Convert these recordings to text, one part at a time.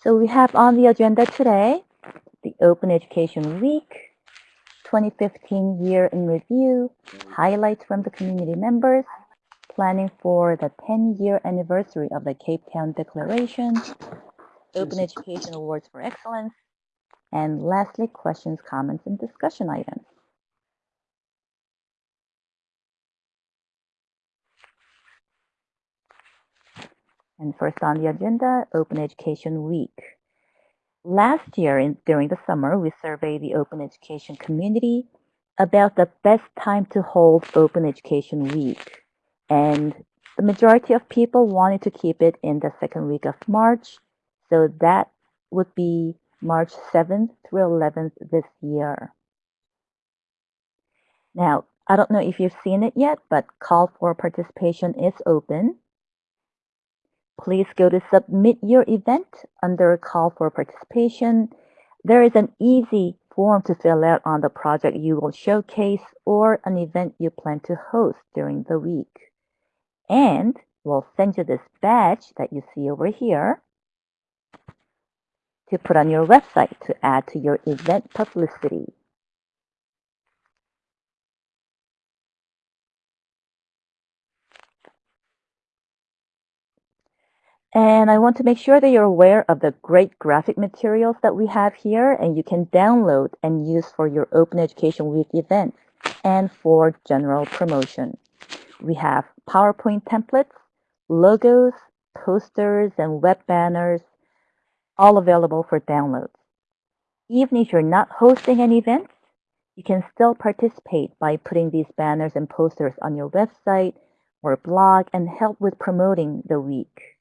So we have on the agenda today the Open Education Week, 2015 Year in Review, highlights from the community members, planning for the 10-year anniversary of the Cape Town Declaration, Open Education Awards for Excellence, and lastly, questions, comments, and discussion items. And first on the agenda, Open Education Week. Last year, in, during the summer, we surveyed the open education community about the best time to hold Open Education Week. And the majority of people wanted to keep it in the second week of March. So that would be March 7th through 11th this year. Now, I don't know if you've seen it yet, but call for participation is open. Please go to submit your event under call for participation. There is an easy form to fill out on the project you will showcase or an event you plan to host during the week. And we'll send you this badge that you see over here to put on your website to add to your event publicity. And I want to make sure that you're aware of the great graphic materials that we have here and you can download and use for your Open Education Week event and for general promotion. We have PowerPoint templates, logos, posters, and web banners, all available for download. Even if you're not hosting an event, you can still participate by putting these banners and posters on your website or blog and help with promoting the week.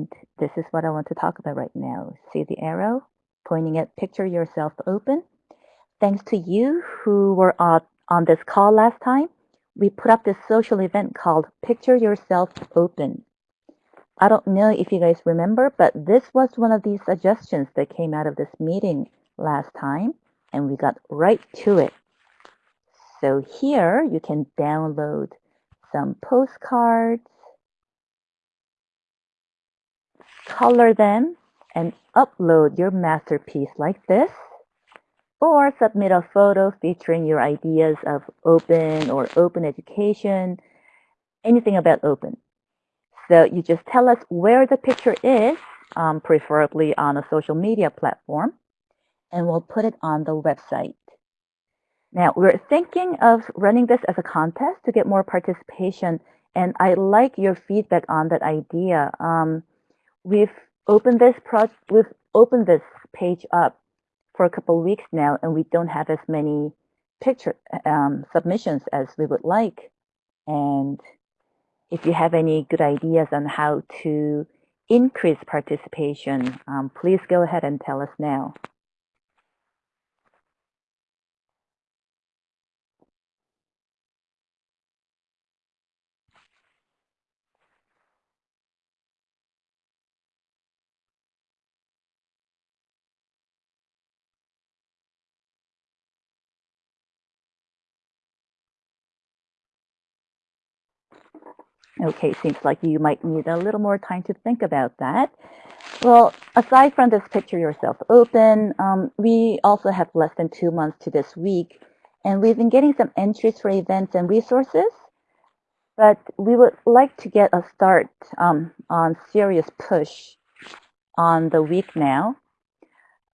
And this is what I want to talk about right now. See the arrow pointing at picture yourself open. Thanks to you who were on, this call last time, we put up this social event called Picture Yourself Open. I don't know if you guys remember, but this was one of these suggestions that came out of this meeting last time, and we got right to it. So here you can download some postcards, color them, and upload your masterpiece like this, or submit a photo featuring your ideas of open or open education, anything about open. So you just tell us where the picture is, um, preferably on a social media platform, and we'll put it on the website. Now, we're thinking of running this as a contest to get more participation, and I like your feedback on that idea. Um, we've opened this project, we've opened this page up for a couple of weeks now, and we don't have as many picture um, submissions as we would like. And if you have any good ideas on how to increase participation, um, please go ahead and tell us now. Okay, seems like you might need a little more time to think about that. Well, aside from this picture yourself open, um, we also have less than two months to this week, and we've been getting some entries for events and resources, but we would like to get a start um, on serious push on the week now.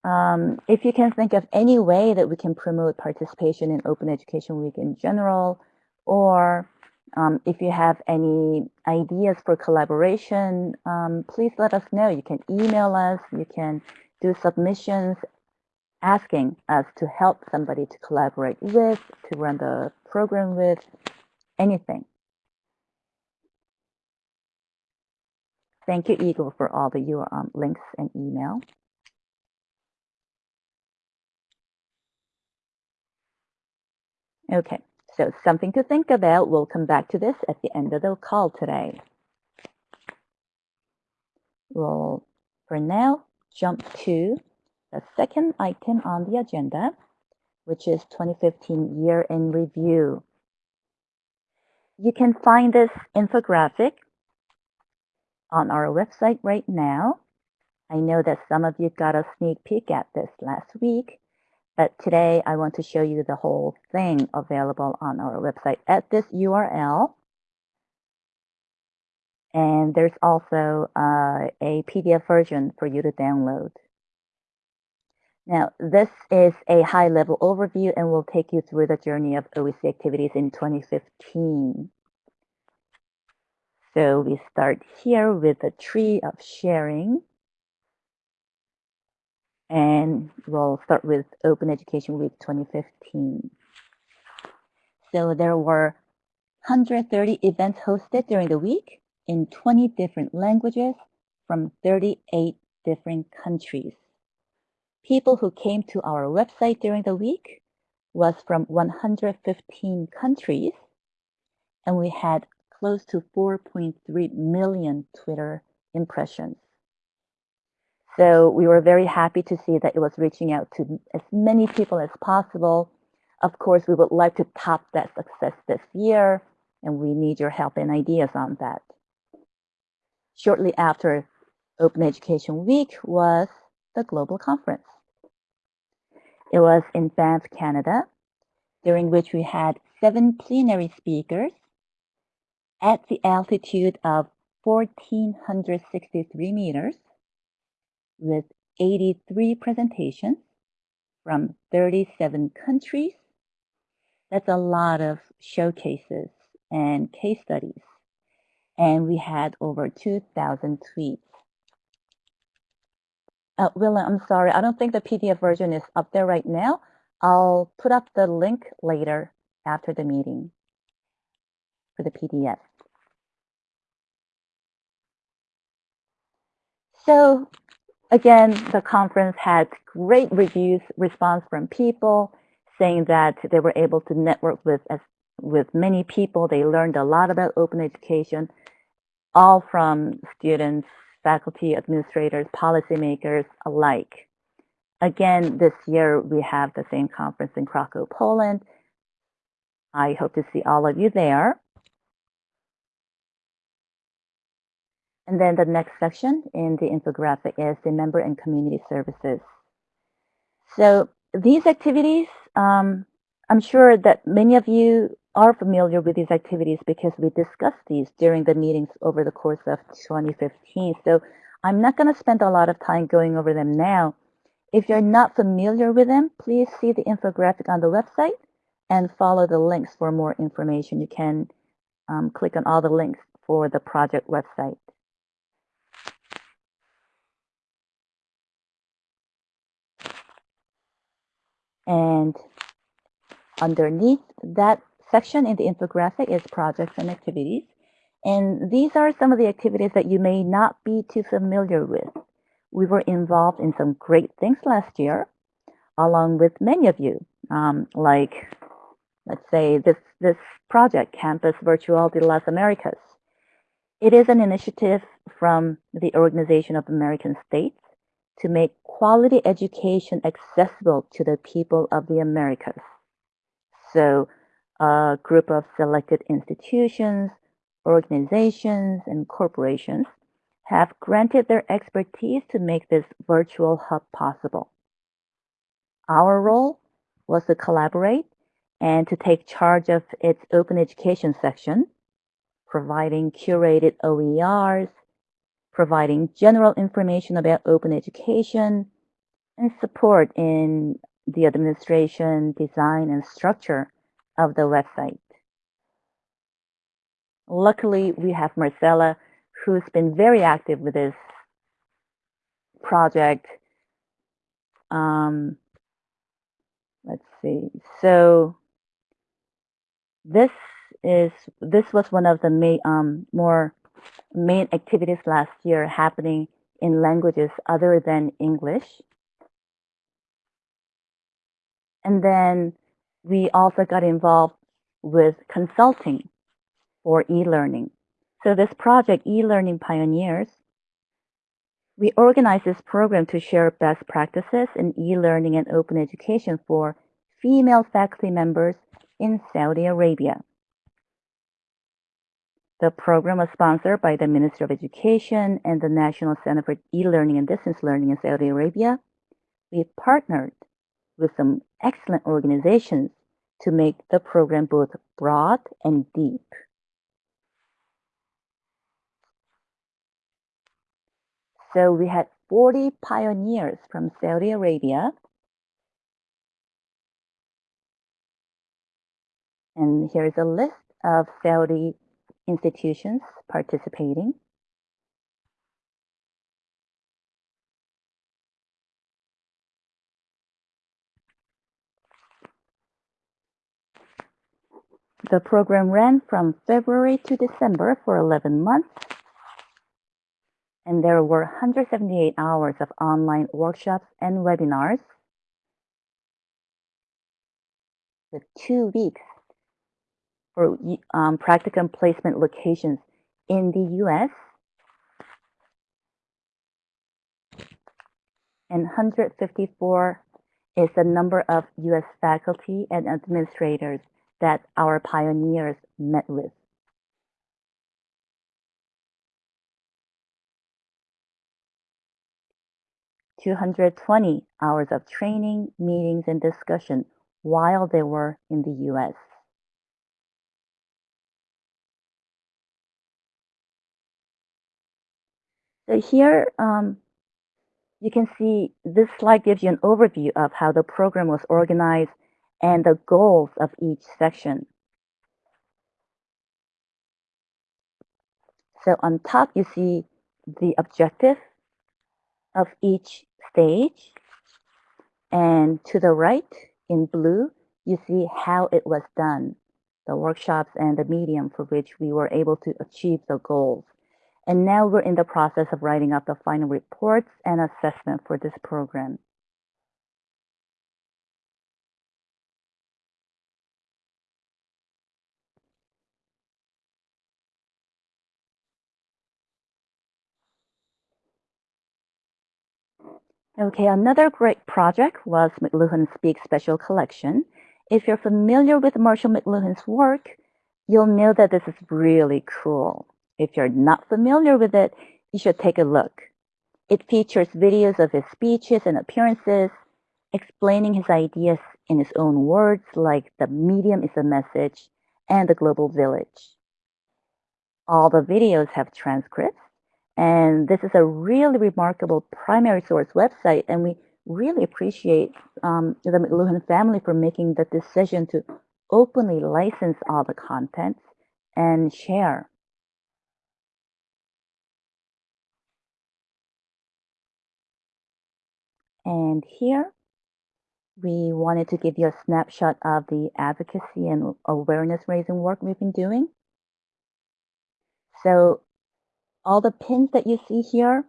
Um, if you can think of any way that we can promote participation in Open Education Week in general, or um, if you have any ideas for collaboration, um, please let us know. You can email us, you can do submissions asking us to help somebody to collaborate with, to run the program with, anything. Thank you, Eagle, for all the your um, links and email. Okay. So something to think about. We'll come back to this at the end of the call today. We'll, for now, jump to the second item on the agenda, which is 2015 Year in Review. You can find this infographic on our website right now. I know that some of you got a sneak peek at this last week, but today I want to show you the whole thing available on our website at this URL. And there's also uh, a PDF version for you to download. Now, this is a high-level overview and will take you through the journey of OEC activities in 2015. So we start here with the tree of sharing. And we'll start with Open Education Week 2015. So there were 130 events hosted during the week in 20 different languages from 38 different countries. People who came to our website during the week was from 115 countries, and we had close to 4.3 million Twitter impressions. So we were very happy to see that it was reaching out to as many people as possible. Of course, we would like to top that success this year, and we need your help and ideas on that. Shortly after Open Education Week was the Global Conference. It was in Banff, Canada, during which we had seven plenary speakers at the altitude of 1,463 meters with 83 presentations from 37 countries. That's a lot of showcases and case studies. And we had over 2,000 tweets. Uh, Willa, I'm sorry, I don't think the PDF version is up there right now. I'll put up the link later after the meeting for the PDF. So again, the conference had great reviews, response from people saying that they were able to network with as with many people. They learned a lot about open education, all from students, faculty, administrators, policymakers alike. Again, this year we have the same conference in Krakow, Poland. I hope to see all of you there. And then the next section in the infographic is the member and community services. So these activities, um, I'm sure that many of you are familiar with these activities because we discussed these during the meetings over the course of 2015. So I'm not going to spend a lot of time going over them now. If you're not familiar with them, please see the infographic on the website and follow the links for more information. You can um, click on all the links for the project website. And underneath that section in the infographic is projects and activities. And these are some of the activities that you may not be too familiar with. We were involved in some great things last year, along with many of you, um, like, let's say, this, this project, Campus Virtual de las Americas. It is an initiative from the Organization of American States to make quality education accessible to the people of the Americas. So a group of selected institutions, organizations, and corporations have granted their expertise to make this virtual hub possible. Our role was to collaborate and to take charge of its open education section, providing curated OERs, providing general information about open education, and support in the administration, design, and structure of the website. Luckily, we have Marcella, who's been very active with this project. Um, let's see. So this is this was one of the um, more main activities last year happening in languages other than English. And then we also got involved with consulting for e-learning. So this project, E-Learning Pioneers, We organized this program to share best practices in e-learning and open education for female faculty members in Saudi Arabia. The program was sponsored by the Ministry of Education and the National Center for E-Learning and Distance Learning in Saudi Arabia. We partnered with some excellent organizations to make the program both broad and deep. So we had 40 pioneers from Saudi Arabia. And here's a list of Saudi institutions participating. The program ran from February to December for 11 months, and there were 178 hours of online workshops and webinars with two weeks for um, practicum placement locations in the US and 154 is the number of US faculty and administrators that our pioneers met with. Two hundred twenty hours of training, meetings, and discussion while they were in the U.S. So here, um, you can see this slide gives you an overview of how the program was organized and the goals of each section. So on top, you see the objective of each stage. And to the right, in blue, you see how it was done, the workshops and the medium for which we were able to achieve the goals. And now we're in the process of writing up the final reports and assessment for this program. Okay, another great project was McLuhan Speak Special Collection. If you're familiar with Marshall McLuhan's work, you'll know that this is really cool. If you're not familiar with it, you should take a look. It features videos of his speeches and appearances, explaining his ideas in his own words like the medium is a message and the global village. All the videos have transcripts and this is a really remarkable primary source website, and we really appreciate um, the McLuhan family for making the decision to openly license all the contents and share. And here, we wanted to give you a snapshot of the advocacy and awareness raising work we've been doing. So all the pins that you see here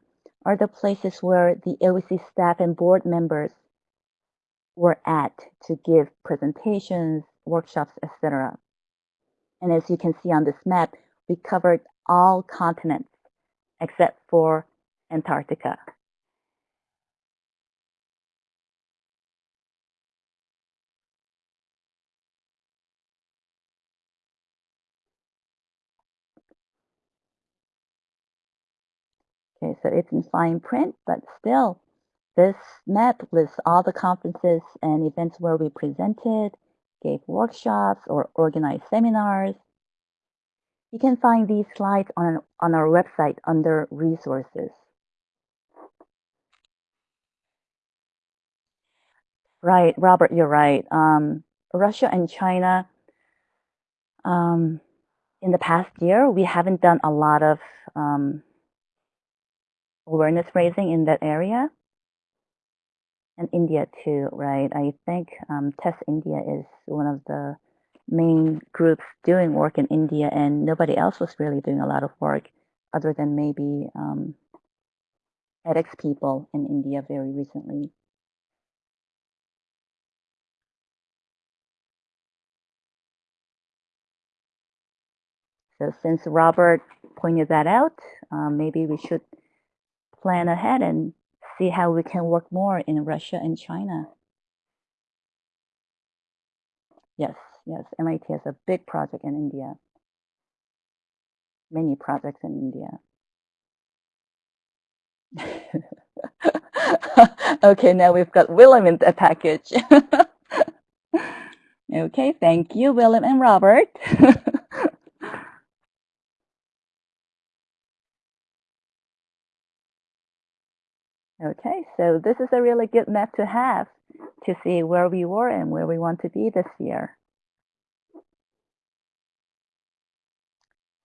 are the places where the OEC staff and board members were at to give presentations, workshops, etc. And as you can see on this map, we covered all continents except for Antarctica. So it's in fine print, but still, this map lists all the conferences and events where we presented, gave workshops, or organized seminars. You can find these slides on, on our website under resources. Right, Robert, you're right. Um, Russia and China, um, in the past year, we haven't done a lot of um, awareness raising in that area. And India too, right? I think um, TESS India is one of the main groups doing work in India, and nobody else was really doing a lot of work other than maybe um, edX people in India very recently. So since Robert pointed that out, um, maybe we should plan ahead and see how we can work more in Russia and China. Yes, yes, MIT has a big project in India. Many projects in India. okay, now we've got Willem in the package. okay, thank you, Willem and Robert. okay, so this is a really good map to have to see where we were and where we want to be this year.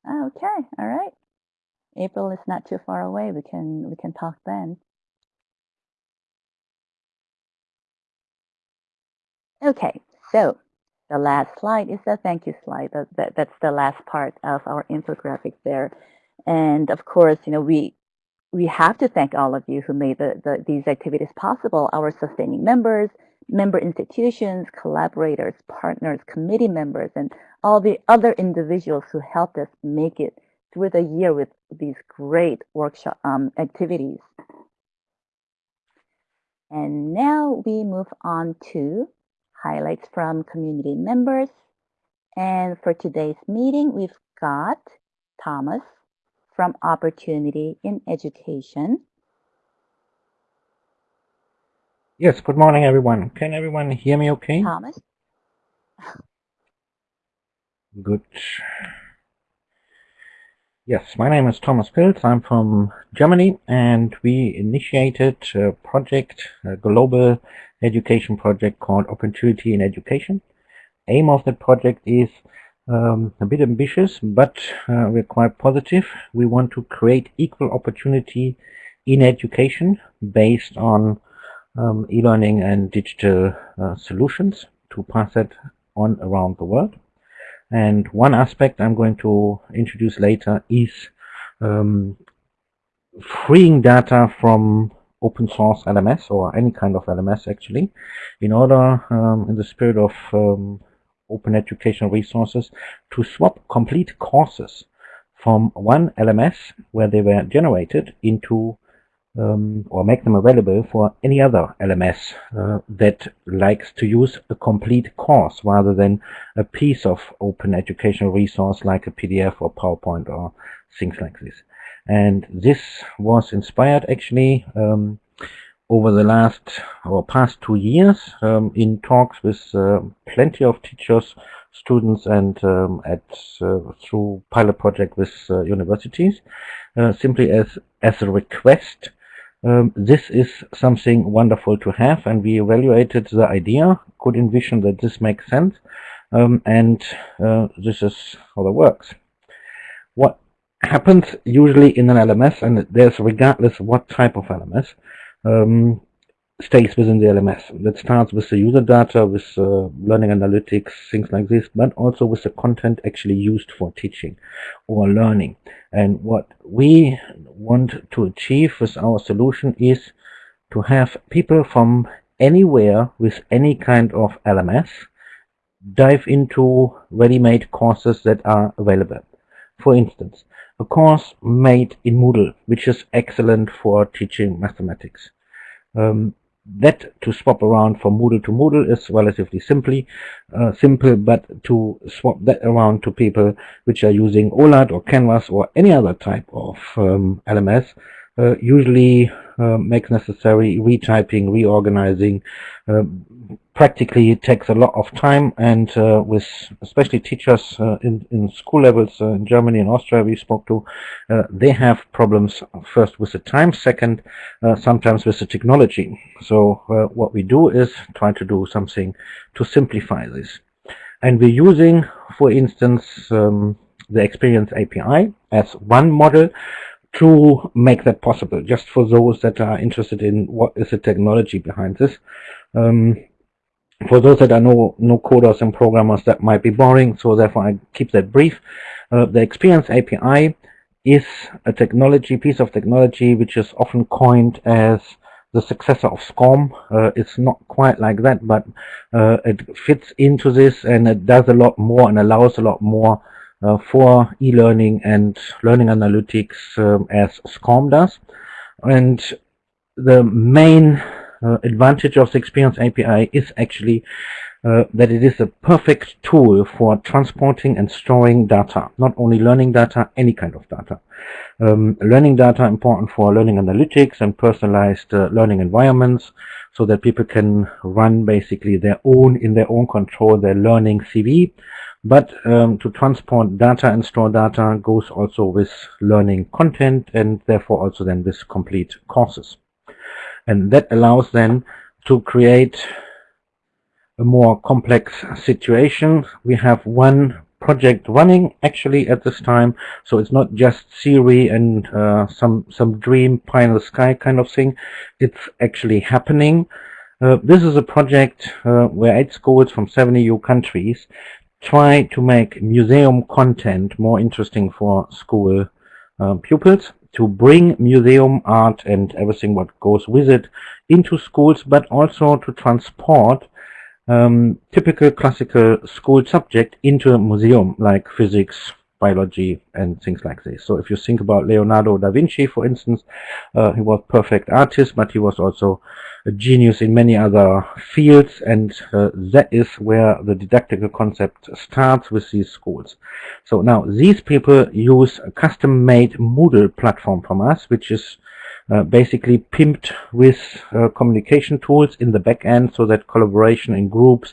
Okay, all right. April is not too far away. We can we can talk then. Okay, so the last slide is the thank you slide. That, that, that's the last part of our infographic there. And of course, you know, we we have to thank all of you who made the, the, these activities possible, our sustaining members, member institutions, collaborators, partners, committee members, and all the other individuals who helped us make it through the year with these great workshop um, activities. And now we move on to highlights from community members. And for today's meeting, we've got Thomas from Opportunity in Education. Yes, good morning, everyone. Can everyone hear me okay? Thomas? Good. Yes, my name is Thomas Pilz. I'm from Germany, and we initiated a project, a global education project called Opportunity in Education. Aim of the project is um, a bit ambitious, but uh, we're quite positive. We want to create equal opportunity in education based on um, e-learning and digital uh, solutions to pass it on around the world. And one aspect I'm going to introduce later is um, freeing data from open source LMS or any kind of LMS actually in order um, in the spirit of um, open educational resources to swap complete courses from one LMS where they were generated into um, or make them available for any other LMS uh, that likes to use a complete course rather than a piece of open educational resource like a PDF or PowerPoint or things like this. And this was inspired actually um, over the last or past two years um, in talks with uh, plenty of teachers, students, and um, at uh, through pilot project with uh, universities, uh, simply as as a request. Um, this is something wonderful to have, and we evaluated the idea, could envision that this makes sense, um, and uh, this is how it works. What happens usually in an LMS, and there's regardless what type of LMS, um, stays within the LMS. That starts with the user data, with uh, learning analytics, things like this, but also with the content actually used for teaching or learning. And what we want to achieve with our solution is to have people from anywhere with any kind of LMS dive into ready-made courses that are available. For instance, a course made in Moodle, which is excellent for teaching mathematics. Um, that to swap around from Moodle to Moodle is relatively simply uh, simple, but to swap that around to people which are using OLAT or Canvas or any other type of um, LMS uh, usually uh, makes necessary retyping, reorganizing. Uh, practically it takes a lot of time and uh, with especially teachers uh, in, in school levels uh, in Germany and Austria we spoke to, they have problems first with the time, second sometimes with the technology. So what we do is try to do something to simplify this. And we're using, for instance, um, the Experience API as one model to make that possible, just for those that are interested in what is the technology behind this. Um, for those that are no, no coders and programmers, that might be boring, so therefore I keep that brief. Uh, the Experience API is a technology, piece of technology, which is often coined as the successor of SCORM. Uh, it's not quite like that, but uh, it fits into this and it does a lot more and allows a lot more uh, for e-learning and learning analytics um, as SCORM does. And the main uh, advantage of the Experience API is actually uh, that it is a perfect tool for transporting and storing data, not only learning data, any kind of data. Um, learning data important for learning analytics and personalized uh, learning environments so that people can run basically their own, in their own control, their learning CV. But um, to transport data and store data goes also with learning content and therefore also then with complete courses. And that allows then to create a more complex situation. We have one project running actually at this time, so it's not just theory and uh, some some dream pie in the sky kind of thing. It's actually happening. Uh, this is a project uh, where eight schools from seven EU countries try to make museum content more interesting for school uh, pupils to bring museum art and everything what goes with it into schools, but also to transport um, typical classical school subject into a museum like physics, biology, and things like this. So if you think about Leonardo da Vinci, for instance, uh, he was perfect artist, but he was also a genius in many other fields, and uh, that is where the didactical concept starts with these schools. So now these people use a custom-made Moodle platform from us, which is uh, basically pimped with uh, communication tools in the back end so that collaboration in groups,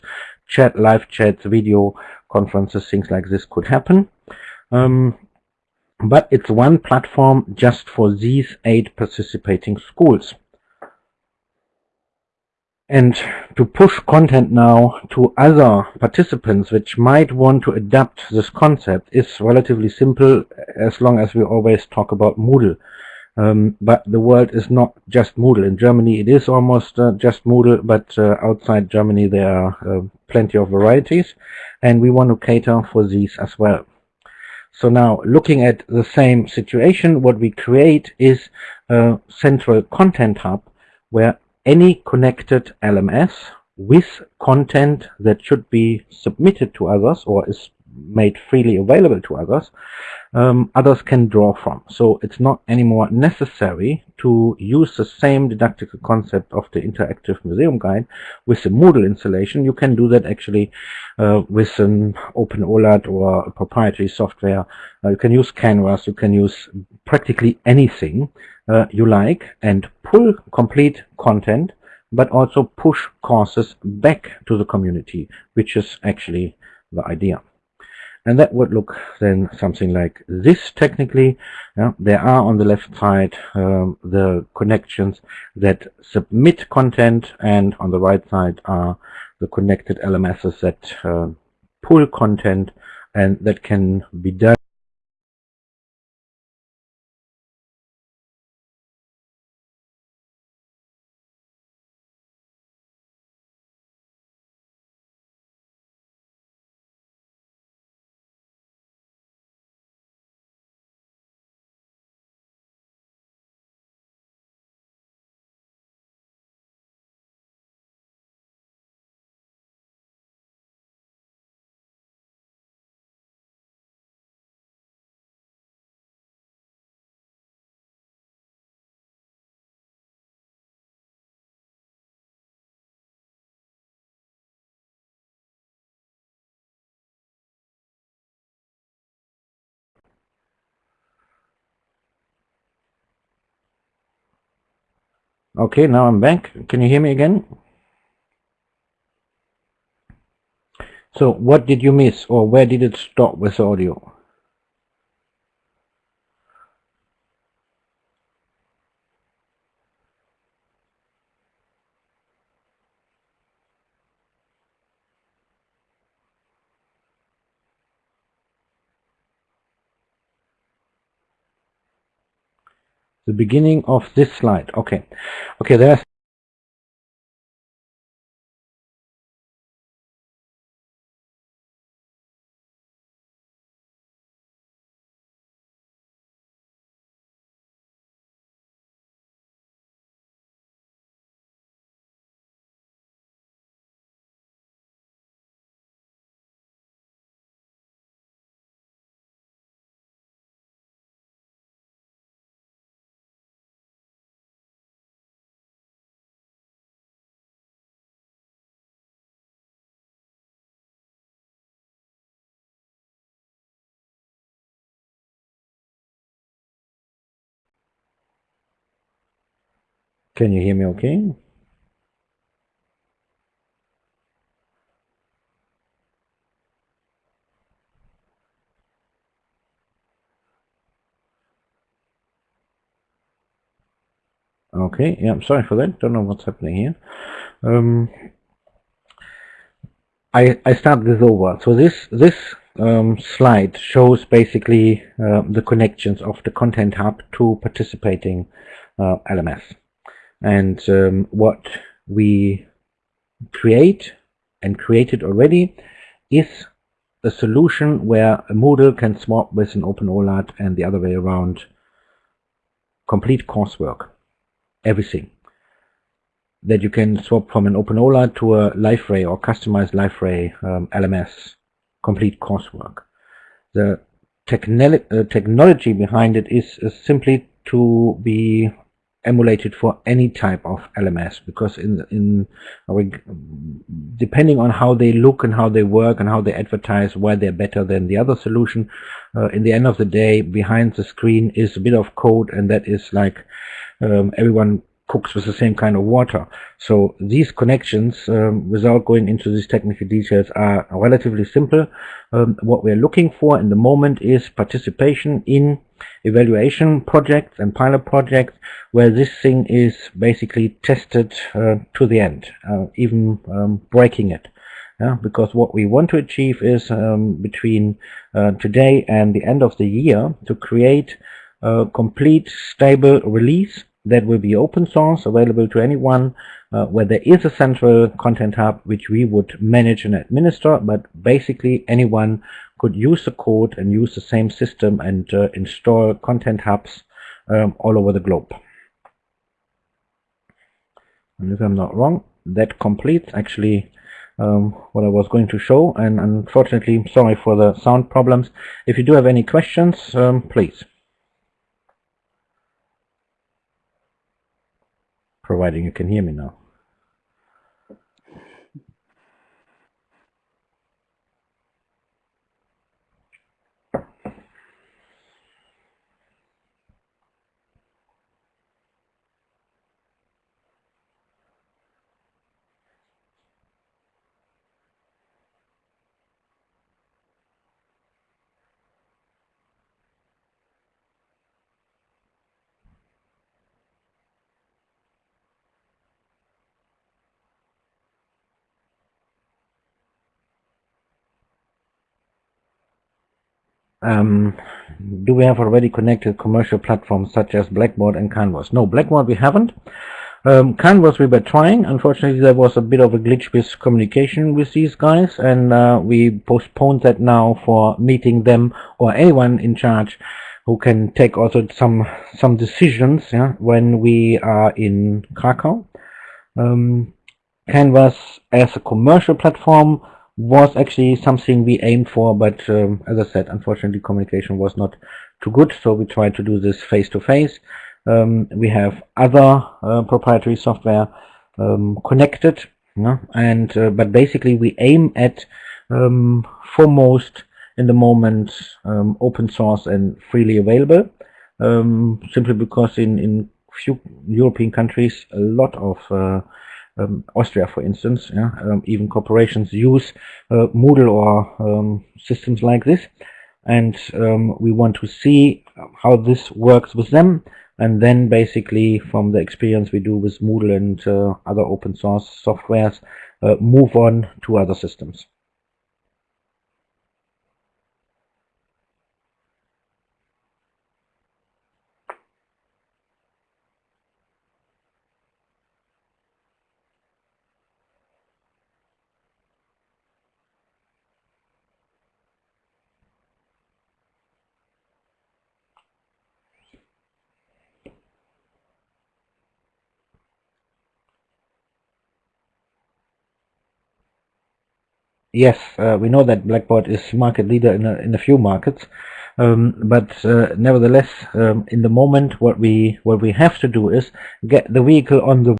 chat, live chats, video conferences, things like this could happen. Um, but it's one platform just for these eight participating schools. And to push content now to other participants which might want to adapt this concept is relatively simple as long as we always talk about Moodle. Um, but the world is not just Moodle. In Germany, it is almost uh, just Moodle, but uh, outside Germany, there are uh, plenty of varieties, and we want to cater for these as well. So now, looking at the same situation, what we create is a central content hub where any connected LMS with content that should be submitted to others or is made freely available to others um, others can draw from. So it's not anymore necessary to use the same didactical concept of the interactive museum guide with the Moodle installation. You can do that actually uh, with an OpenOLAT or a proprietary software. Uh, you can use Canvas, you can use practically anything uh, you like and pull complete content but also push courses back to the community, which is actually the idea and that would look then something like this technically. Yeah, there are on the left side um, the connections that submit content and on the right side are the connected LMSs that uh, pull content and that can be done Okay, now I'm back. Can you hear me again? So what did you miss or where did it stop with audio? the beginning of this slide. Okay, okay, there's Can you hear me okay? Okay, yeah, I'm sorry for that. Don't know what's happening here. Um, I, I start this over. So this this um, slide shows basically uh, the connections of the Content Hub to participating uh, LMS. And um, what we create and created already is a solution where a Moodle can swap with an OpenOLAT and the other way around complete coursework, everything that you can swap from an OpenOLAT to a Liferay or customized Liferay um, LMS complete coursework. The techn uh, technology behind it is, is simply to be emulated for any type of LMS because in in depending on how they look and how they work and how they advertise why they're better than the other solution uh, in the end of the day behind the screen is a bit of code and that is like um, everyone cooks with the same kind of water. So these connections, um, without going into these technical details, are relatively simple. Um, what we're looking for in the moment is participation in evaluation projects and pilot projects where this thing is basically tested uh, to the end, uh, even um, breaking it. Yeah, because what we want to achieve is um, between uh, today and the end of the year to create a complete stable release that will be open source, available to anyone, uh, where there is a central content hub which we would manage and administer, but basically anyone could use the code and use the same system and uh, install content hubs um, all over the globe. And if I'm not wrong, that completes actually um, what I was going to show. And unfortunately, sorry for the sound problems. If you do have any questions, um, please. Providing you can hear me now. Um, do we have already connected commercial platforms such as Blackboard and Canvas? No, Blackboard we haven't. Um, Canvas we were trying. Unfortunately, there was a bit of a glitch with communication with these guys, and uh, we postponed that now for meeting them or anyone in charge who can take also some some decisions yeah, when we are in Krakow. Um, Canvas as a commercial platform was actually something we aimed for, but um, as I said, unfortunately communication was not too good, so we tried to do this face-to-face. -face. Um, we have other uh, proprietary software um, connected, you know, and uh, but basically we aim at um, foremost in the moment um, open source and freely available, um, simply because in in few European countries a lot of uh, um, Austria, for instance, yeah, um, even corporations use uh, Moodle or um, systems like this. And um, we want to see how this works with them. And then basically from the experience we do with Moodle and uh, other open source softwares, uh, move on to other systems. Yes, uh, we know that Blackboard is market leader in a, in a few markets, um, but uh, nevertheless, um, in the moment, what we what we have to do is get the vehicle on the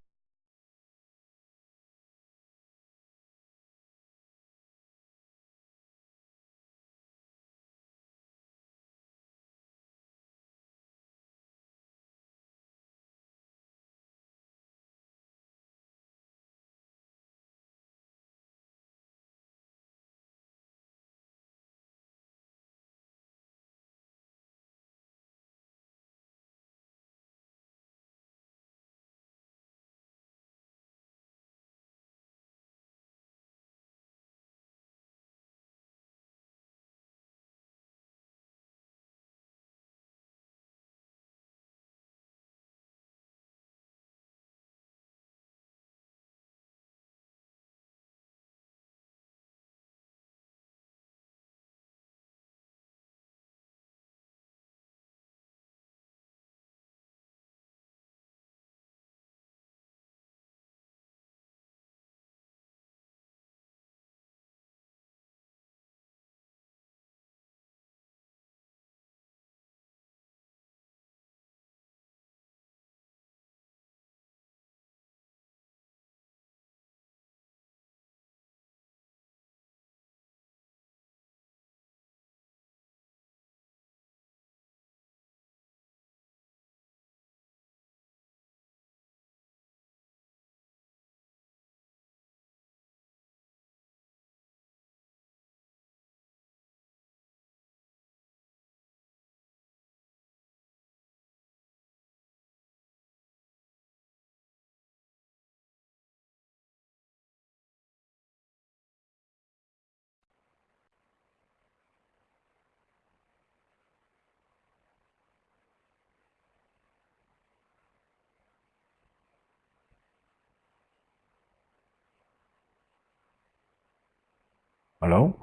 Hello?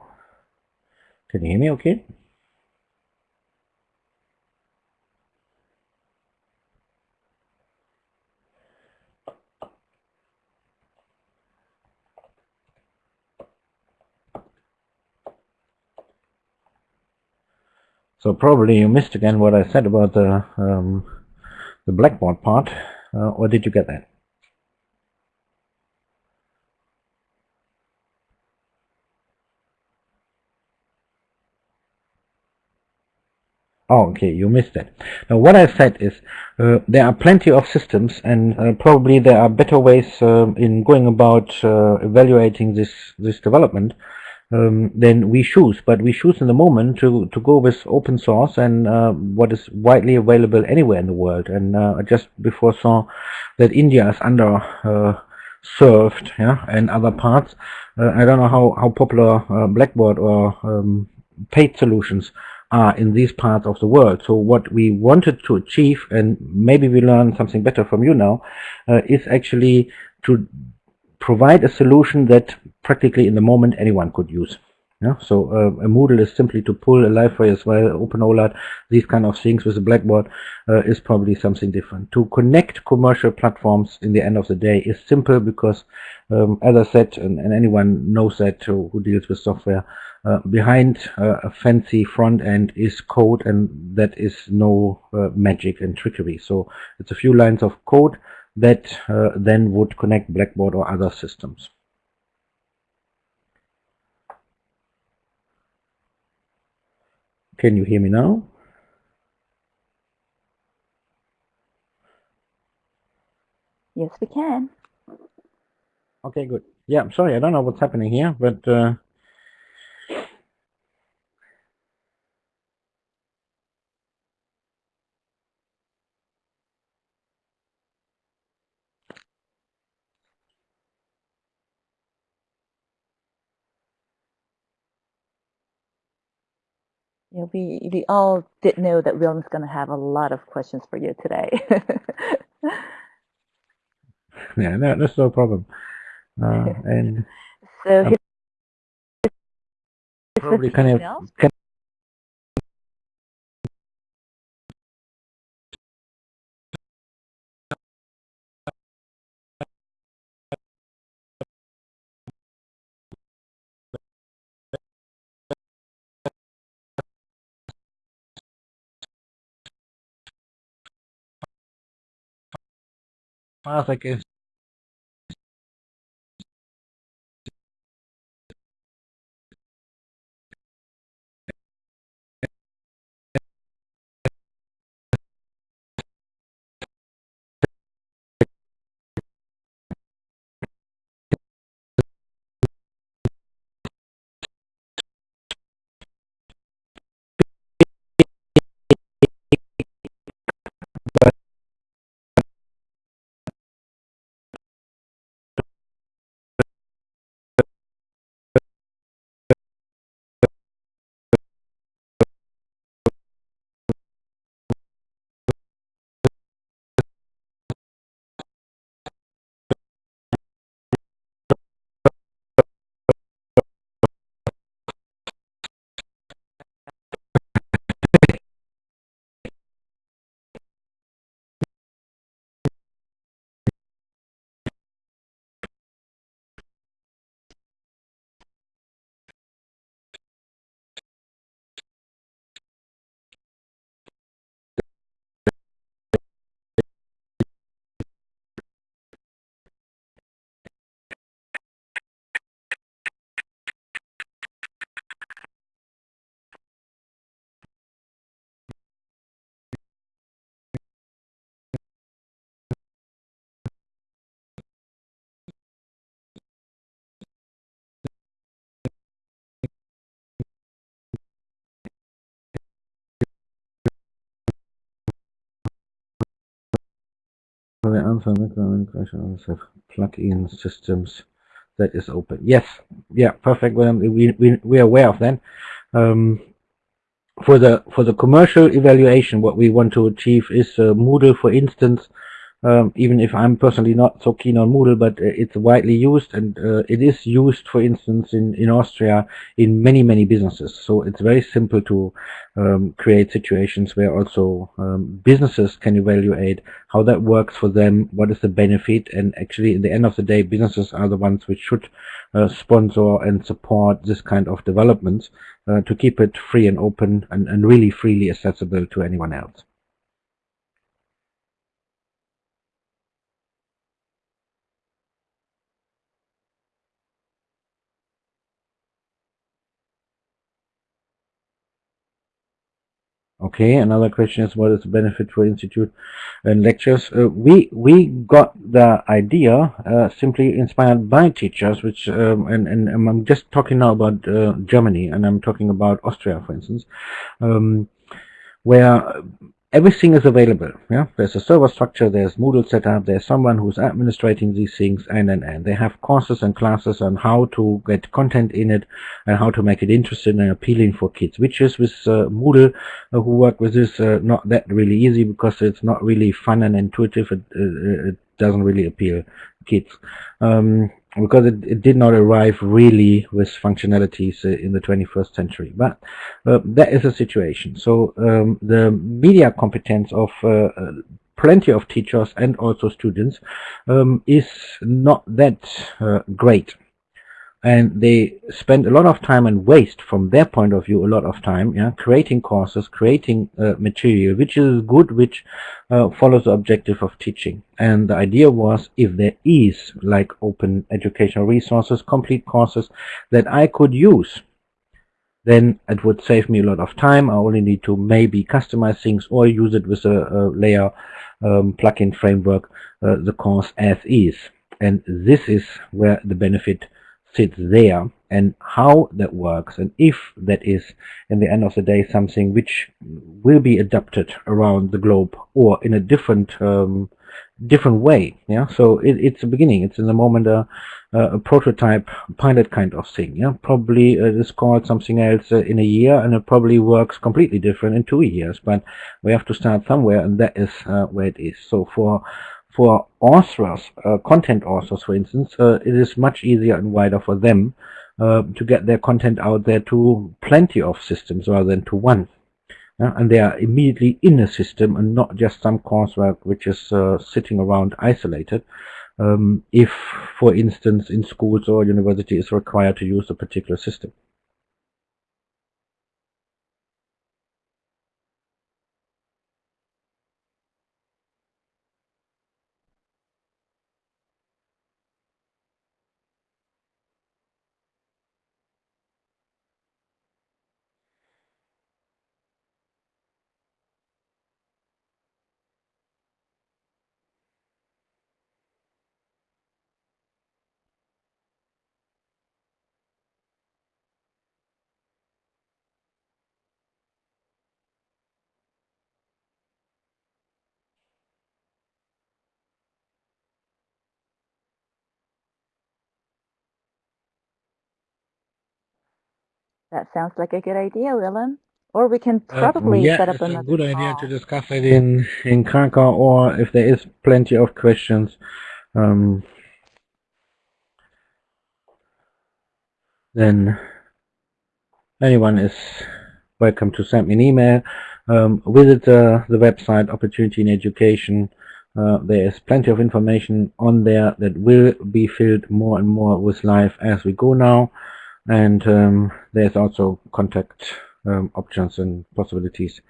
Can you hear me okay? So probably you missed again what I said about the um, the Blackboard part, uh, or did you get that? Oh, okay, you missed that. Now, what I said is uh, there are plenty of systems, and uh, probably there are better ways uh, in going about uh, evaluating this this development um, than we choose. But we choose in the moment to to go with open source and uh, what is widely available anywhere in the world. And uh, I just before saw that India is under served, yeah, and other parts. I don't know how how popular Blackboard or um, paid solutions are in these parts of the world. So what we wanted to achieve, and maybe we learn something better from you now, uh, is actually to provide a solution that practically in the moment anyone could use. Yeah, so uh, a Moodle is simply to pull a library as well, OpenOLAT, these kind of things with a Blackboard uh, is probably something different. To connect commercial platforms in the end of the day is simple because, um, as I said, and, and anyone knows that who, who deals with software, uh, behind uh, a fancy front end is code and that is no uh, magic and trickery. So it's a few lines of code that uh, then would connect Blackboard or other systems. Can you hear me now? Yes, we can. Okay, good. Yeah, I'm sorry, I don't know what's happening here, but we we all did know that William's going to have a lot of questions for you today. yeah, no, that's no problem. Uh, and so his, probably kind of can path, The micro have plug-in systems that is open. Yes, yeah, perfect. we, we, we are aware of that. Um, for the for the commercial evaluation, what we want to achieve is uh, Moodle, for instance, um, even if I'm personally not so keen on Moodle, but uh, it's widely used and uh, it is used, for instance, in, in Austria in many, many businesses. So it's very simple to um, create situations where also um, businesses can evaluate how that works for them, what is the benefit, and actually, at the end of the day, businesses are the ones which should uh, sponsor and support this kind of developments uh, to keep it free and open and, and really freely accessible to anyone else. Okay, another question is what is the benefit for institute and lectures? Uh, we we got the idea uh, simply inspired by teachers, which um, and, and I'm just talking now about uh, Germany, and I'm talking about Austria, for instance, um, where everything is available. Yeah, there's a server structure, there's Moodle setup, there's someone who's administrating these things, and and and they have courses and classes on how to get content in it and how to make it interesting and appealing for kids. Which is with uh, Moodle, uh, who work with this, uh, not that really easy because it's not really fun and intuitive. It, it, doesn't really appeal kids. Um, because it, it, did not arrive really with functionalities in the 21st century. But uh, that is a situation. So um, the media competence of uh, uh, plenty of teachers and also students um, is not that uh, great and they spend a lot of time and waste from their point of view a lot of time yeah creating courses creating uh, material which is good which uh, follows the objective of teaching. And the idea was if there is like open educational resources complete courses that I could use then it would save me a lot of time. I only need to maybe customize things or use it with a, a layer um, plugin framework uh, the course as is. And this is where the benefit sits there and how that works and if that is in the end of the day something which will be adapted around the globe or in a different um, different way yeah? So it, it's a beginning. It's in the moment a, a prototype pilot kind of thing yeah? Probably uh, it is called something else uh, in a year and it probably works completely different in two years but we have to start somewhere and that is uh, where it is. So for for authors, uh, content authors, for instance, uh, it is much easier and wider for them uh, to get their content out there to plenty of systems rather than to one. and they are immediately in a system and not just some coursework which is uh, sitting around isolated. Um, if, for instance, in schools or university is required to use a particular system. That sounds like a good idea, Willem. Or we can uh, probably uh, yeah, set up it's another a good call. idea to discuss it in in Krakow, or if there is plenty of questions, um, then anyone is welcome to send me an email. Um, visit uh, the website Opportunity in Education. Uh, there is plenty of information on there that will be filled more and more with life as we go now and um, there's also contact um, options and possibilities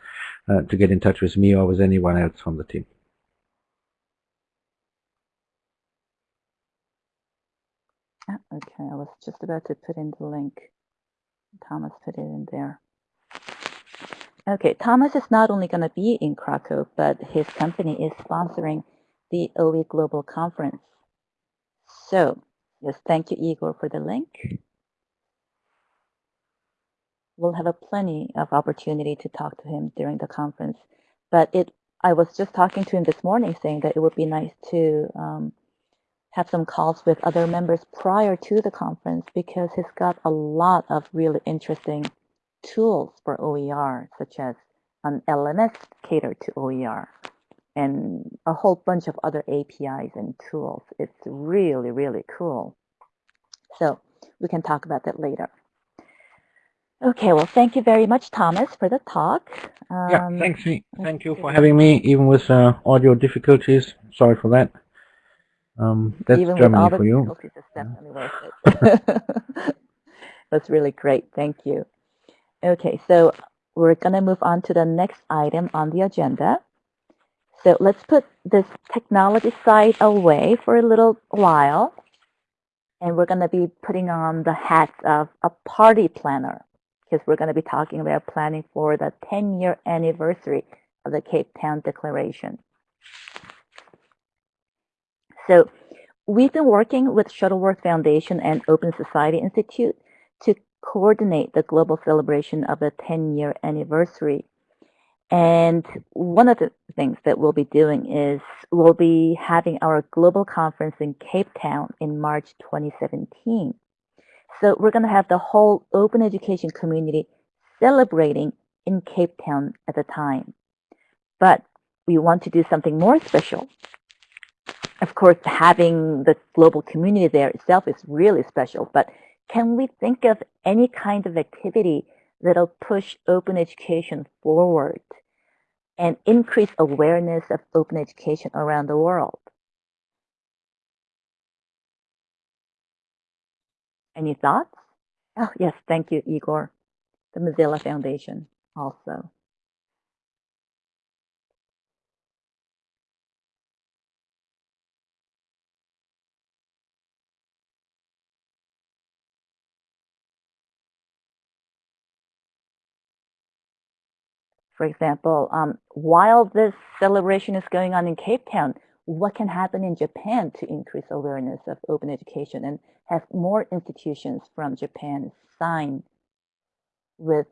uh, to get in touch with me or with anyone else from the team. Ah, okay, I was just about to put in the link. Thomas put it in there. Okay, Thomas is not only going to be in Krakow, but his company is sponsoring the OE Global Conference. So, yes, thank you, Igor, for the link we'll have a plenty of opportunity to talk to him during the conference. But it, I was just talking to him this morning saying that it would be nice to um, have some calls with other members prior to the conference because he's got a lot of really interesting tools for OER, such as an LMS catered to OER and a whole bunch of other APIs and tools. It's really, really cool. So we can talk about that later. Okay, well, thank you very much, Thomas, for the talk. yeah, Um, thanks. me- Thank you for having me, even with uh, audio difficulties. Sorry for that. Um, that's Even with Germany for you. difficulties, it's definitely worth it. That's really great. Thank you. Okay, so we're going to move on to the next item on the agenda. So let's put this technology side away for a little while. And we're going to be putting on the hat of a party planner because we're going to be talking about planning for the 10 year anniversary of the Cape Town Declaration. So we've been working with Shuttleworth Foundation and Open Society Institute to coordinate the global celebration of the 10 year anniversary. And one of the things that we'll be doing is we'll be having our global conference in Cape Town in March 2017. So we're going to have the whole open education community celebrating in Cape Town at the time. But we want to do something more special. Of course, having the global community there itself is really special, but can we think of any kind of activity that'll push open education forward and increase awareness of open education around the world? Any thoughts? Oh, yes, thank you, Igor. The Mozilla Foundation also. For example, um, while this celebration is going on in Cape Town, what can happen in Japan to increase awareness of open education and have more institutions from Japan sign with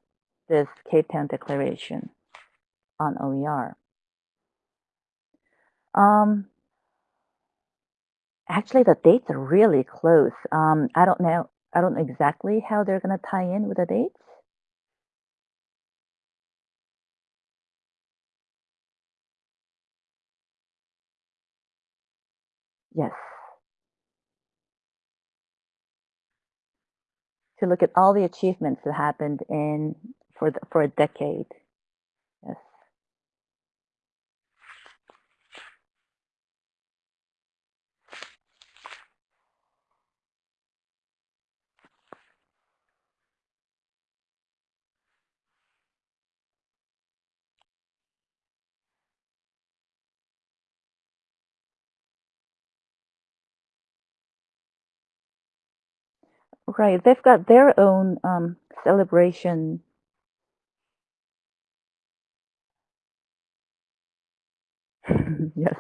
this Cape Town Declaration on OER? Um, actually, the dates are really close. Um, I don't know. I don't know exactly how they're going to tie in with the dates. Yes. To look at all the achievements that happened in for the, for a decade. Yes. Right. They've got their own um, celebration. yes.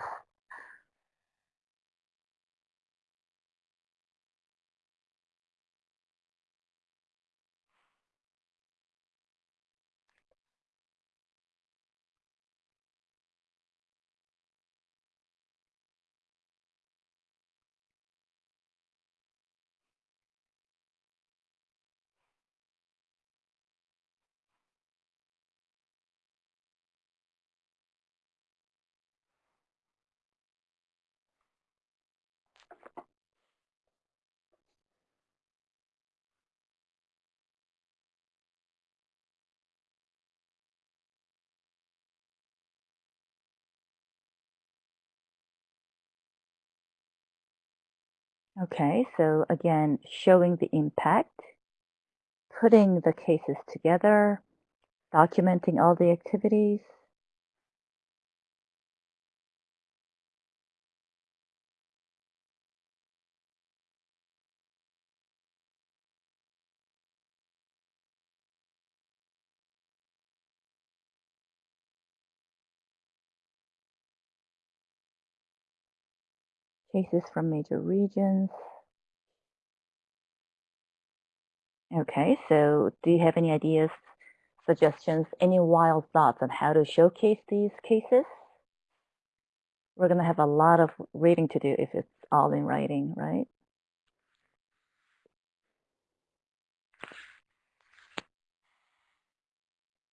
Okay, so again, showing the impact, putting the cases together, documenting all the activities. Cases from major regions. Okay, so do you have any ideas, suggestions, any wild thoughts on how to showcase these cases? We're going to have a lot of reading to do if it's all in writing, right?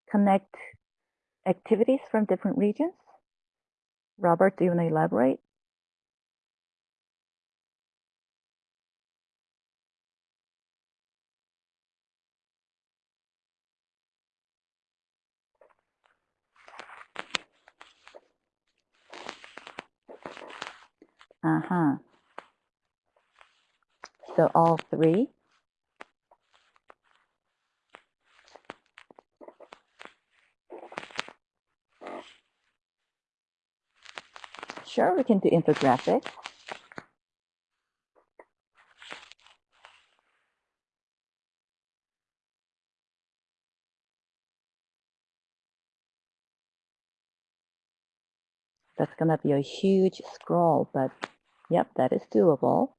Connect activities from different regions. Robert, do you want to elaborate? Uh-huh. So all three. Sure, we can do infographics. That's going to be a huge scroll, but yep, that is doable.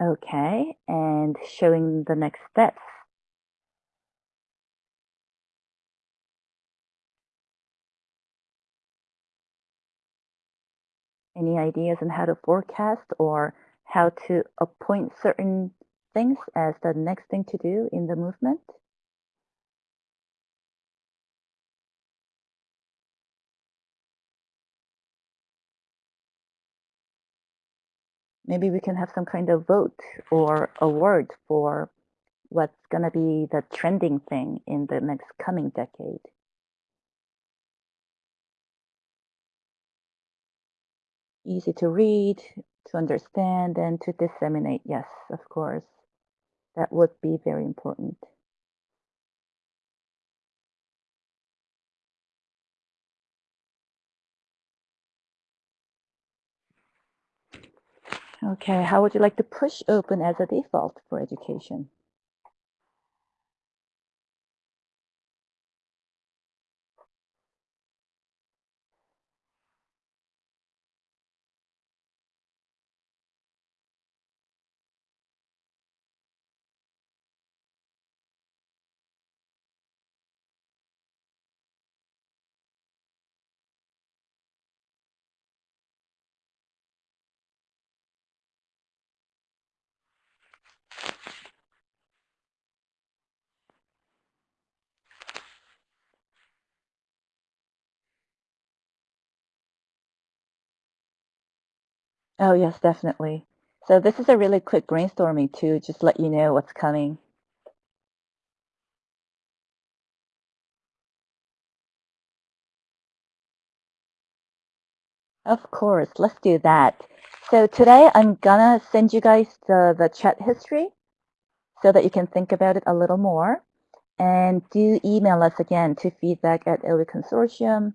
Okay, and showing the next steps. Any ideas on how to forecast or how to appoint certain things as the next thing to do in the movement? maybe we can have some kind of vote or award for what's going to be the trending thing in the next coming decade. Easy to read, to understand, and to disseminate. Yes, of course. That would be very important. Okay, how would you like to push open as a default for education? Oh, yes, definitely. So this is a really quick brainstorming to just let you know what's coming. Of course, let's do that. So today I'm gonna send you guys the, the chat history so that you can think about it a little more. And do email us again to feedback at OE Consortium.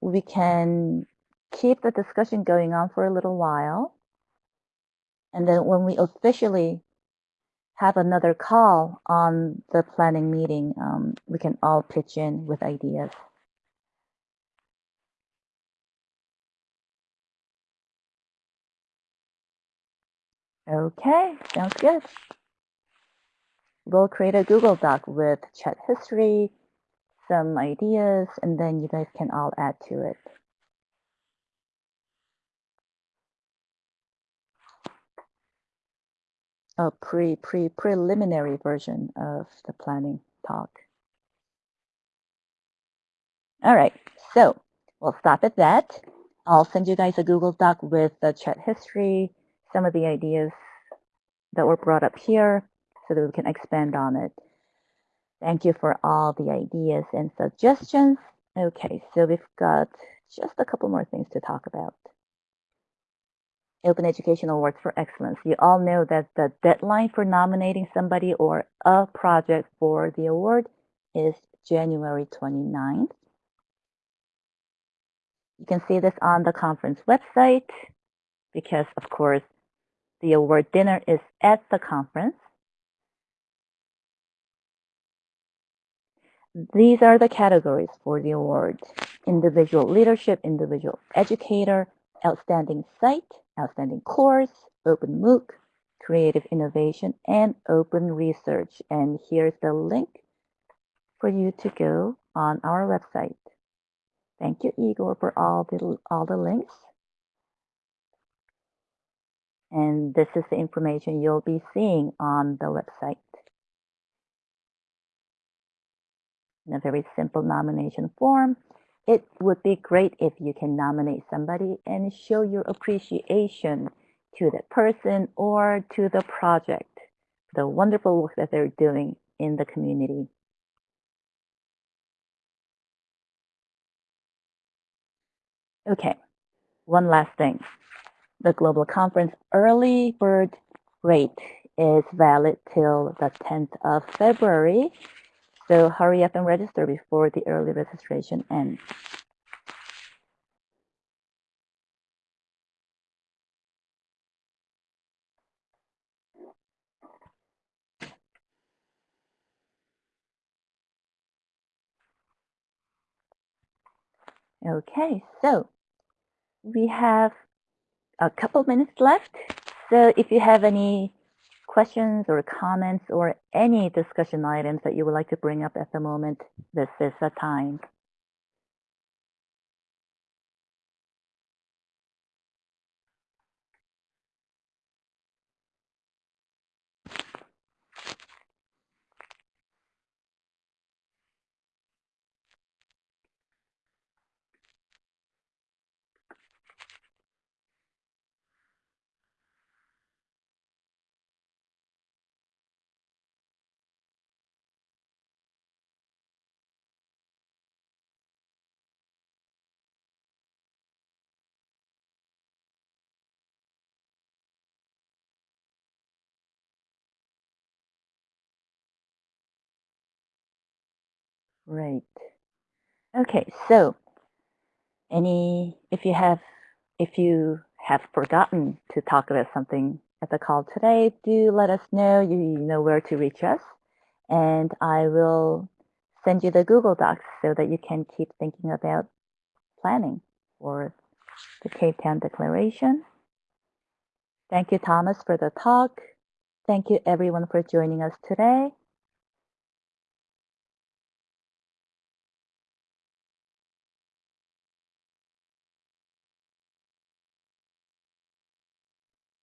We can keep the discussion going on for a little while. And then when we officially have another call on the planning meeting, um, we can all pitch in with ideas. Okay, sounds good. We'll create a Google Doc with chat history, some ideas, and then you guys can all add to it. A pre pre preliminary version of the planning talk. All right, so we'll stop at that. I'll send you guys a Google Doc with the chat history, some of the ideas that were brought up here so that we can expand on it. Thank you for all the ideas and suggestions. Okay, so we've got just a couple more things to talk about. Open Education Awards for Excellence. You all know that the deadline for nominating somebody or a project for the award is January 29th. You can see this on the conference website because, of course, the award dinner is at the conference. These are the categories for the award. Individual leadership, individual educator, outstanding site, outstanding course, open MOOC, creative innovation, and open research. And here's the link for you to go on our website. Thank you, Igor, for all the, all the links. And this is the information you'll be seeing on the website. In a very simple nomination form, it would be great if you can nominate somebody and show your appreciation to that person or to the project, the wonderful work that they're doing in the community. Okay, one last thing. The Global Conference early bird rate is valid till the 10th of February. So hurry up and register before the early registration ends. Okay, so we have a couple minutes left. So if you have any questions or comments or any discussion items that you would like to bring up at the moment, this is the time. Great. Okay, so any if you have if you have forgotten to talk about something at the call today, do let us know. You know where to reach us, and I will send you the Google Docs so that you can keep thinking about planning for the Cape Town Declaration. Thank you, Thomas, for the talk. Thank you, everyone, for joining us today.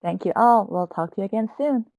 Thank you all. We'll talk to you again soon.